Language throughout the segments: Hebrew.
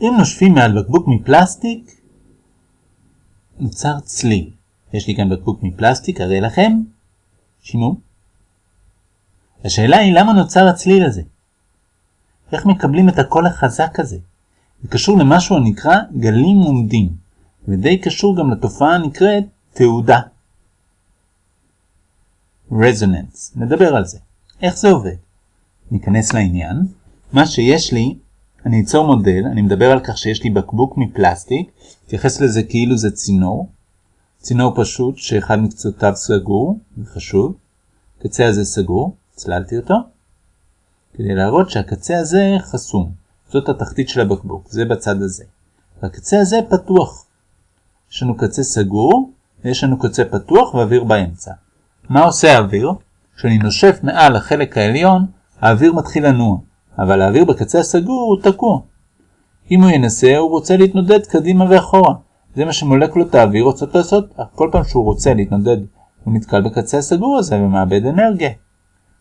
אם נושפים מעל בקבוק מפלסטיק, נוצר צליל. יש לי כאן בקבוק מפלסטיק, אראה לכם. שימו. השאלה היא למה נוצר הצליל הזה? איך מקבלים את הקול החזק הזה? זה קשור למשהו הנקרא גלים עומדים, ודי קשור גם לתופעה הנקראת תעודה. רזוננס, נדבר על זה. איך זה עובד? ניכנס לעניין. מה שיש לי, אני אצור מודל, אני מדבר על כך שיש לי בקבוק מפלסטיק, אתייחס לזה כאילו זה צינור. צינור פשוט שאחד מקצותיו סגור, וחשוב. הקצה הזה סגור, צללתי אותו, כדי להראות שהקצה הזה חסום. זאת התחתית של הבקבוק, זה בצד הזה. והקצה הזה פתוח. יש לנו קצה סגור, ויש לנו קצה פתוח ואוויר באמצע. מה עושה האוויר? כשאני נושף מעל החלק העליון, האוויר מתחיל לנוע, אבל האוויר בקצה הסגור הוא תקוע. אם הוא ינסה, הוא רוצה להתנודד קדימה ואחורה. זה מה שמולקולות האוויר רוצות לעשות, אך כל פעם שהוא רוצה להתנודד, הוא נתקל בקצה הסגור הזה ומאבד אנרגיה.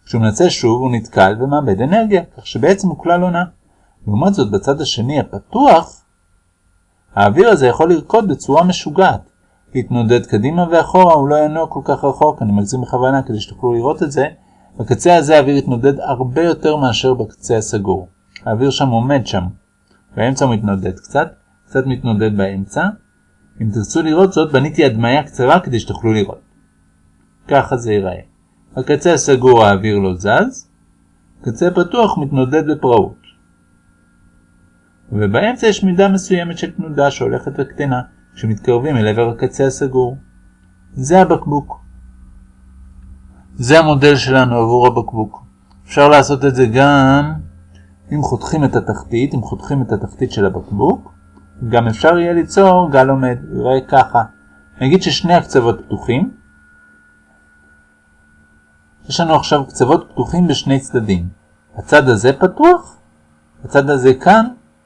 כשהוא מנסה שוב, הוא נתקל ומאבד אנרגיה, כך שבעצם הוא כלל עונה. לעומת זאת, בצד השני הפתוח, האוויר הזה יכול לרקוד בצורה משוגעת. להתנודד קדימה ואחורה, הוא לא ינוע כל כך רחוק, אני מגזים בכוונה כדי שתוכלו לראות את זה. בקצה הזה האוויר יתנודד הרבה יותר מאשר בקצה הסגור. האוויר שם עומד שם. באמצע הוא מתנודד קצת, קצת מתנודד באמצע. אם תרצו לראות זאת, בניתי הדמיה קצרה כדי שתוכלו לראות. ככה זה ייראה. בקצה הסגור האוויר לא זז, קצה פתוח מתנודד בפראות. ובאמצע יש מידה מסוימת של תנודה שהולכת וקטנה כשמתקרבים אל עבר הקצה הסגור. זה הבקבוק. זה המודל שלנו עבור הבקבוק. אפשר לעשות את זה גם אם חותכים את התחתית, אם חותכים את התחתית של הבקבוק, גם אפשר יהיה ליצור גל עומד, יראה ככה. נגיד ששני הקצוות פתוחים. יש לנו עכשיו קצוות פתוחים בשני צדדים. הצד הזה פתוח, הצד הזה כאן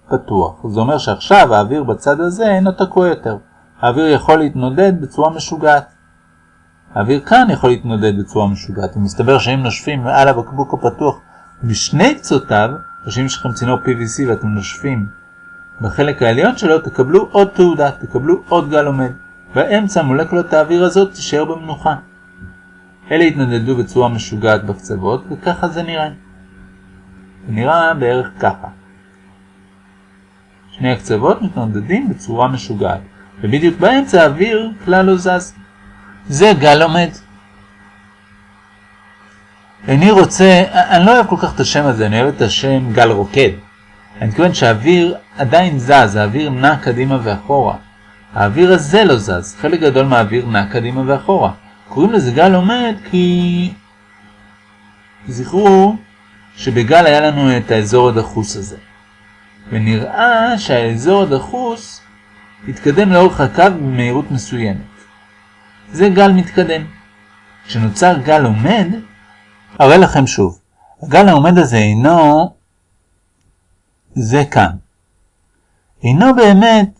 פתוח. זה אומר שעכשיו האוויר בצד הזה אינו תקוע יותר. האוויר יכול להתנודד בצורה משוגעת. האוויר כאן יכול להתנודד בצורה משוגעת. ומסתבר שאם נושפים מעל הבקבוק הפתוח בשני קצותיו, או שאם יש לכם צינור PVC ואתם נושפים בחלק העליון שלו, תקבלו עוד תעודה, תקבלו עוד גל עומד. באמצע מולקולות האוויר הזאת תישאר במנוחה. אלה התנדדו בצורה משוגעת בקצוות, וככה זה נראה. זה נראה בערך ככה. שני הקצוות מתנדדים בצורה משוגעת, ובדיוק באמצע האוויר כלל לא זז. זה גל עומד. איני רוצה, אני לא אוהב כל כך את השם הזה, אני אוהב את השם גל רוקד. אני מתכוון שהאוויר עדיין זז, האוויר נע קדימה ואחורה. האוויר הזה לא זז, חלק גדול מהאוויר נע קדימה ואחורה. קוראים לזה גל עומד כי... זכרו שבגל היה לנו את האזור הדחוס הזה. ונראה שהאזור הדחוס התקדם לאורך הקו במהירות מסוימת. זה גל מתקדם. כשנוצר גל עומד, אראה לכם שוב. הגל העומד הזה אינו זה כאן. אינו באמת,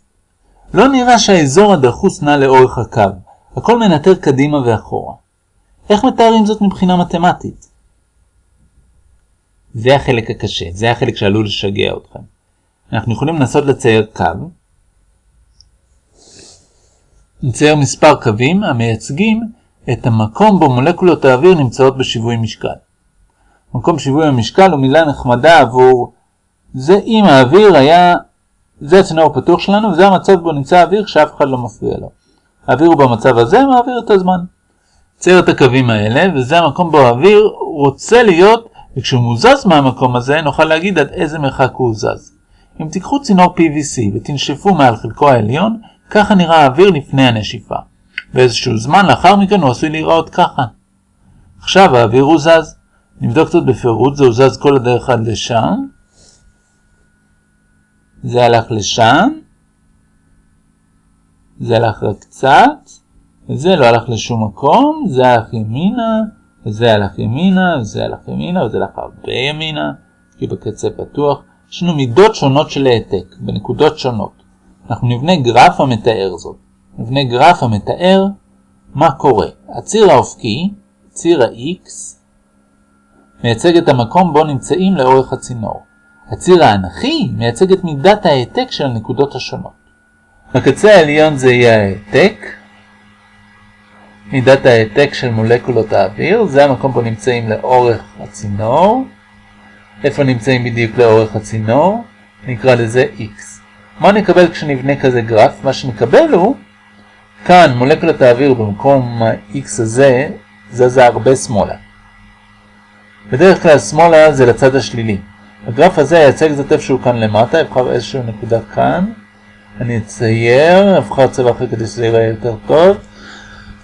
לא נראה שהאזור הדחוס נע לאורך הקו. הכל מנטר קדימה ואחורה. איך מתארים זאת מבחינה מתמטית? זה החלק הקשה, זה החלק שעלול לשגע אתכם. אנחנו יכולים לנסות לצייר קו. נצייר מספר קווים המייצגים את המקום בו מולקולות האוויר נמצאות בשיווי משקל. מקום שיווי המשקל הוא מילה נחמדה עבור זה אם האוויר היה, זה הצינור הפתוח שלנו וזה המצב בו נמצא האוויר שאף אחד לא מפריע לו. האוויר הוא במצב הזה מעביר את הזמן. צייר את הקווים האלה וזה המקום בו האוויר רוצה להיות וכשהוא מוזז מהמקום הזה נוכל להגיד עד איזה מרחק הוא זז. אם תיקחו צינור PVC ותנשפו מעל חלקו העליון, ככה נראה האוויר לפני הנשיפה. באיזשהו זמן לאחר מכן הוא עשוי להיראות ככה. עכשיו האוויר הוא זז. נבדוק קצת בפירוט, זה זז כל הדרך עד לשם. זה הלך לשם. זה הלך רק קצת. וזה לא הלך לשום מקום. זה הלך ימינה. וזה הלך ימינה. וזה הלך ימינה. וזה הלך הרבה ימינה. כי בקצה פתוח. יש לנו מידות שונות של העתק, בנקודות שונות. אנחנו נבנה גרף המתאר זאת. נבנה גרף המתאר מה קורה. הציר האופקי, ציר ה-X, מייצג את המקום בו נמצאים לאורך הצינור. הציר האנכי מייצג את מידת ההעתק של הנקודות השונות. בקצה העליון זה יהיה ההעתק, מידת ההעתק של מולקולות האוויר, זה המקום פה נמצאים לאורך הצינור. איפה נמצאים בדיוק לאורך הצינור? נקרא לזה X. מה נקבל כשנבנה כזה גרף? מה שנקבל הוא, כאן מולקולת האוויר במקום ה-X הזה זזה הרבה שמאלה. בדרך כלל שמאלה זה לצד השלילי. הגרף הזה ייצג זאת איפשהו כאן למטה, אבחר איזושהי נקודה כאן. אני אצייר, אבחר צבע אחר כדי שזה ייראה יותר טוב.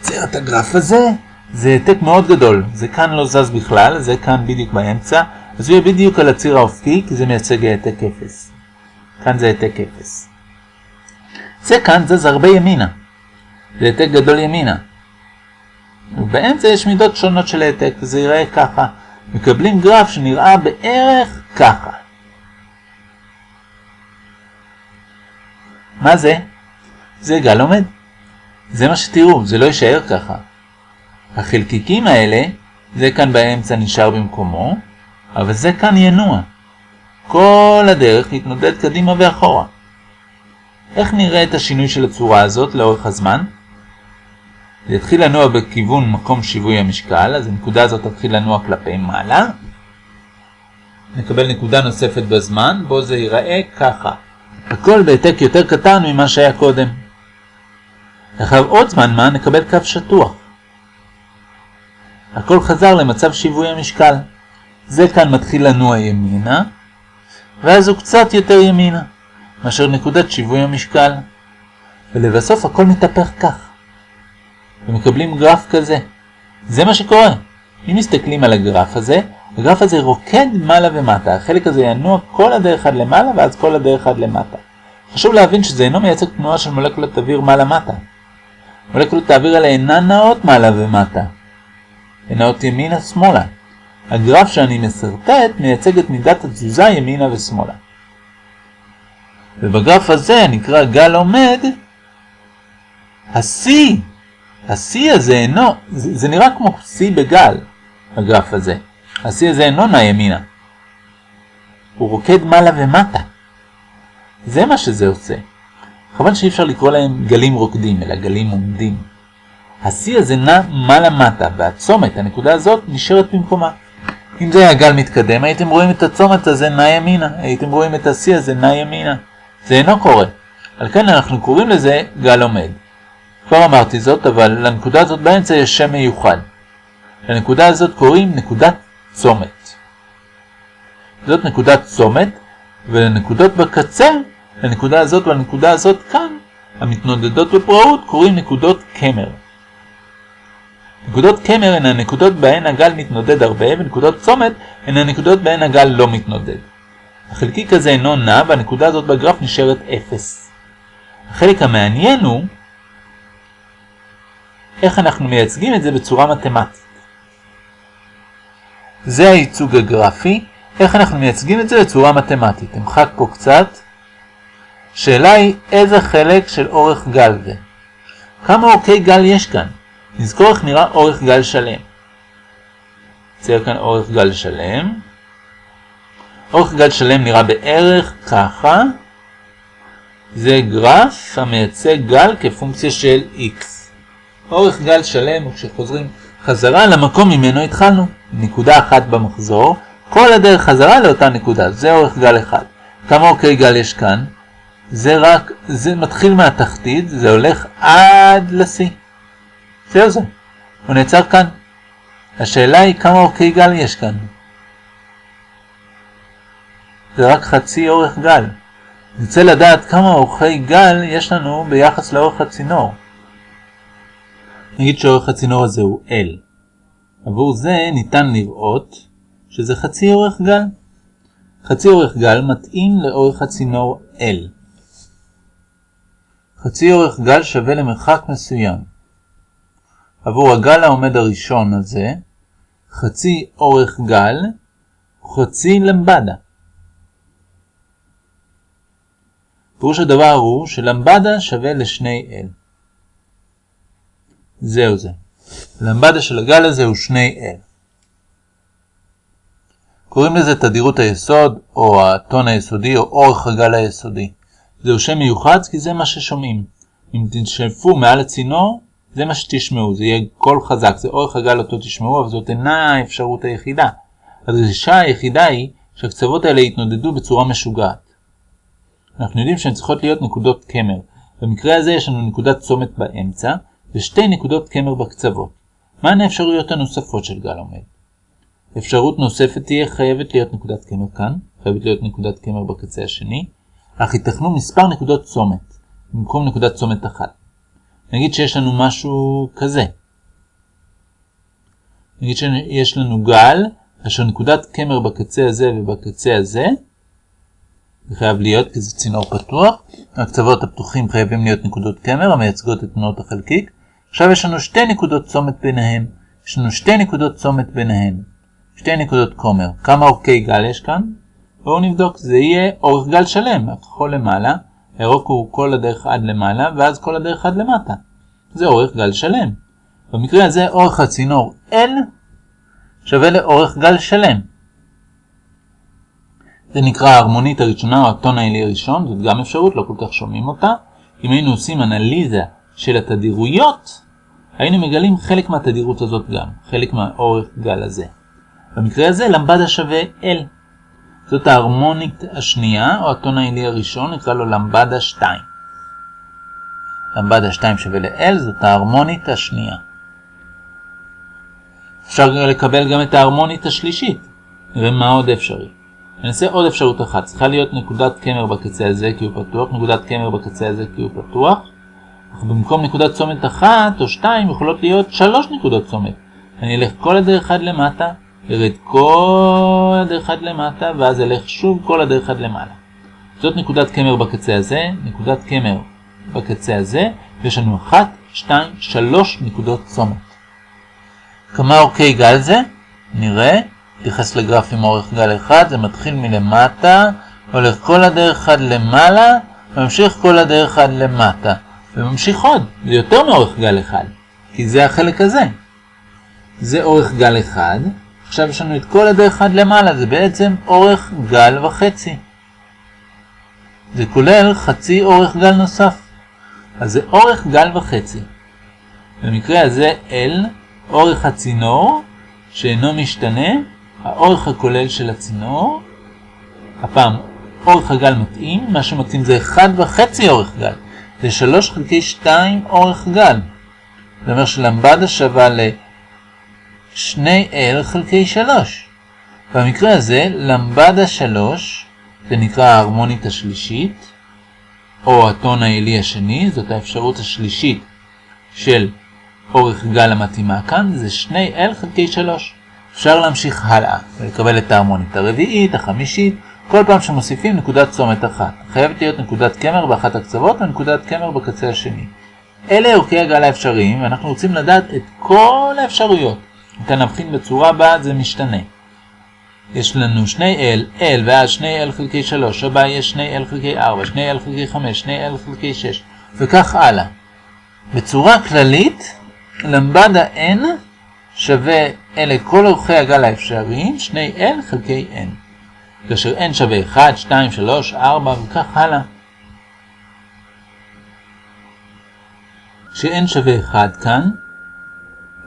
אצייר את הגרף הזה, זה העתק מאוד גדול. זה כאן לא זז בכלל, זה כאן בדיוק באמצע. אז הוא יהיה בדיוק על הציר האופקי, כי זה מייצג העתק 0. כאן זה העתק 0. זה כאן זז הרבה ימינה. זה העתק גדול ימינה. ובאמצע יש מידות שונות של העתק, וזה ייראה ככה. מקבלים גרף שנראה בערך ככה. מה זה? זה גל עומד. זה מה שתראו, זה לא יישאר ככה. החלקיקים האלה, זה כאן באמצע נשאר במקומו, אבל זה כאן ינוע. כל הדרך להתנודד קדימה ואחורה. איך נראה את השינוי של הצורה הזאת לאורך הזמן? זה יתחיל לנוע בכיוון מקום שיווי המשקל, אז הנקודה הזאת תתחיל לנוע כלפי מעלה. נקבל נקודה נוספת בזמן, בו זה ייראה ככה. הכל בהעתק יותר קטן ממה שהיה קודם. לאחר עוד זמן מה נקבל קו שטוח. הכל חזר למצב שיווי המשקל. זה כאן מתחיל לנוע ימינה, ואז הוא קצת יותר ימינה, מאשר נקודת שיווי המשקל. ולבסוף הכל מתהפך כך. ומקבלים גרף כזה. זה מה שקורה. אם מסתכלים על הגרף הזה, הגרף הזה רוקד מעלה ומטה. החלק הזה ינוע כל הדרך עד למעלה ואז כל הדרך עד למטה. חשוב להבין שזה אינו מייצג תנועה של מולקולות אוויר מעלה-מטה. מולקולות האוויר האלה אינן נעות מעלה ומטה. הן נעות ימינה-שמאלה. הגרף שאני מסרטט מייצג את מידת התזוזה ימינה ושמאלה. ובגרף הזה נקרא גל עומד, השיא השיא הזה אינו, זה, זה נראה כמו שיא בגל, הגרף הזה. השיא הזה אינו נע ימינה. הוא רוקד מעלה ומטה. זה מה שזה עושה. חבל שאי אפשר לקרוא להם גלים רוקדים, אלא גלים עומדים. השיא הזה נע מעלה-מטה, והצומת, הנקודה הזאת, נשארת במקומה. אם זה היה גל מתקדם, הייתם רואים את הצומת הזה נע ימינה, הייתם רואים את השיא הזה נע ימינה. זה אינו קורה. על כן אנחנו קוראים לזה גל עומד. כבר אמרתי זאת, אבל לנקודה הזאת באמצע יש שם מיוחד. לנקודה הזאת קוראים נקודת צומת. זאת נקודת צומת, ולנקודות בקצה, לנקודה הזאת ולנקודה הזאת כאן, המתנודדות בפראות קוראים נקודות קמר. נקודות קמר הן הנקודות בהן הגל מתנודד הרבה, ונקודות צומת הן הנקודות בהן הגל לא מתנודד. החלקיק הזה אינו נע, והנקודה הזאת בגרף נשארת 0. החלק המעניין הוא איך אנחנו מייצגים את זה בצורה מתמטית. זה הייצוג הגרפי, איך אנחנו מייצגים את זה בצורה מתמטית. תמחק פה קצת. שאלה היא איזה חלק של אורך גל זה. כמה אורכי גל יש כאן? נזכור איך נראה אורך גל שלם. צייר כאן אורך גל שלם. אורך גל שלם נראה בערך ככה. זה גרף המייצג גל כפונקציה של x. אורך גל שלם וכשחוזרים חזרה למקום ממנו התחלנו, נקודה אחת במחזור, כל הדרך חזרה לאותה נקודה, זה אורך גל אחד. כמה אורכי גל יש כאן? זה רק, זה מתחיל מהתחתית, זה הולך עד לשיא. זהו זה. הוא נעצר כאן. השאלה היא כמה אורכי גל יש כאן. זה רק חצי אורך גל. נרצה לדעת כמה אורכי גל יש לנו ביחס לאורך הצינור. נגיד שאורך הצינור הזה הוא L. עבור זה ניתן לראות שזה חצי אורך גל. חצי אורך גל מתאים לאורך הצינור L. חצי אורך גל שווה למרחק מסוים. עבור הגל העומד הראשון הזה, חצי אורך גל חצי למבדה. פירוש הדבר הוא שלמבדה שווה לשני L. זהו זה. למבדה של הגל הזה הוא שני L. קוראים לזה תדירות היסוד, או הטון היסודי, או אורך הגל היסודי. זהו שם מיוחד כי זה מה ששומעים. אם תנשפו מעל הצינור, זה מה שתשמעו, זה יהיה קול חזק, זה אורך הגל אותו תשמעו, אבל זאת אינה האפשרות היחידה. הדרישה היחידה היא שהקצוות האלה יתנודדו בצורה משוגעת. אנחנו יודעים שהן צריכות להיות נקודות קמר. במקרה הזה יש לנו נקודת צומת באמצע, ושתי נקודות קמר בקצוות. מהן האפשרויות הנוספות של גל עומד? אפשרות נוספת תהיה חייבת להיות נקודת קמר כאן, חייבת להיות נקודת קמר בקצה השני, אך ייתכנו מספר נקודות צומת, במקום נקודת צומת אחת. נגיד שיש לנו משהו כזה. נגיד שיש לנו גל, אשר נקודת קמר בקצה הזה ובקצה הזה, זה חייב להיות כי זה צינור פתוח, הקצוות הפתוחים חייבים להיות נקודות קמר המייצגות את תנועות החלקיק. עכשיו יש לנו שתי נקודות צומת ביניהן, יש לנו שתי נקודות צומת ביניהן, שתי נקודות קומר. כמה אורכי גל יש כאן? בואו נבדוק, זה יהיה אורך גל שלם, הכחול למעלה, הירוק הוא כל הדרך עד למעלה, ואז כל הדרך עד למטה. זה אורך גל שלם. במקרה הזה אורך הצינור L שווה לאורך גל שלם. זה נקרא ההרמונית הראשונה או הטון העילי הראשון, זאת גם אפשרות, לא כל כך שומעים אותה. אם היינו עושים אנליזה של התדירויות, היינו מגלים חלק מהתדירות הזאת גם, חלק מהאורך גל הזה. במקרה הזה למבדה שווה L. זאת ההרמונית השנייה, או הטון העילי הראשון, נקרא לו למבדה 2. למבדה 2 שווה ל-L, זאת ההרמונית השנייה. אפשר לקבל גם את ההרמונית השלישית. נראה מה עוד אפשרי. ננסה עוד אפשרות אחת. צריכה להיות נקודת קמר בקצה הזה כי הוא פתוח, נקודת קמר בקצה הזה כי הוא פתוח. אך במקום נקודת צומת אחת או שתיים יכולות להיות שלוש נקודות צומת. אני אלך כל הדרך עד למטה, ירד כל הדרך עד למטה, ואז אלך שוב כל הדרך עד למעלה. זאת נקודת קמר בקצה הזה, נקודת קמר בקצה הזה, ויש לנו אחת, שתיים, שלוש נקודות צומת. כמה אורכי גל זה? נראה. נתייחס לגרף עם אורך גל אחד, זה מתחיל מלמטה, הולך כל הדרך עד למעלה, וממשיך כל הדרך עד למטה. וממשיך עוד, זה יותר מאורך גל אחד, כי זה החלק הזה. זה אורך גל אחד, עכשיו יש לנו את כל הדרך עד למעלה, זה בעצם אורך גל וחצי. זה כולל חצי אורך גל נוסף. אז זה אורך גל וחצי. במקרה הזה L, אורך הצינור, שאינו משתנה, האורך הכולל של הצינור, הפעם אורך הגל מתאים, מה שמתאים זה 1.5 אורך גל, זה 3 חלקי 2 אורך גל. זה אומר שלמבדה שווה ל-2L חלקי 3. במקרה הזה, למבדה 3, זה נקרא ההרמונית השלישית, או הטון העילי השני, זאת האפשרות השלישית של אורך גל המתאימה כאן, זה 2L חלקי 3. אפשר להמשיך הלאה ולקבל את ההרמונית הרביעית, החמישית, כל פעם שמוסיפים נקודת צומת אחת. חייבת להיות נקודת קמר באחת הקצוות ונקודת קמר בקצה השני. אלה אורכי הגל האפשריים, ואנחנו רוצים לדעת את כל האפשרויות. ניתן להבחין בצורה הבאה, זה משתנה. יש לנו שני L, L ואז שני L חלקי 3, הבא יש שני L חלקי 4, שני L חלקי 5, שני L חלקי 6, וכך הלאה. בצורה כללית, למבדה N שווה אלה כל אורכי הגל האפשריים, שני L חלקי N. כאשר N שווה 1, 2, 3, 4 וכך הלאה. כש-N שווה 1 כאן,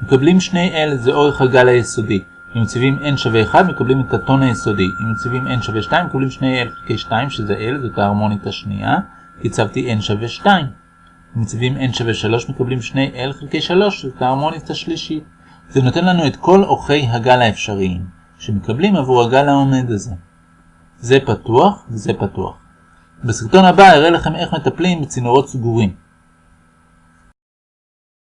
מקבלים שני L, זה אורך הגל היסודי. אם מציבים N שווה 1, מקבלים את הטון היסודי. אם מציבים N שווה 2, מקבלים שני L חלקי 2, שזה L, זאת ההרמונית השנייה. הצבתי N שווה 2. אם מציבים N שווה 3, מקבלים שני L חלקי 3, זאת ההרמונית השלישית. זה נותן לנו את כל אורכי הגל האפשריים, שמקבלים עבור הגל העומד הזה. זה פתוח וזה פתוח. בסרטון הבא אראה לכם איך מטפלים בצינורות סגורים.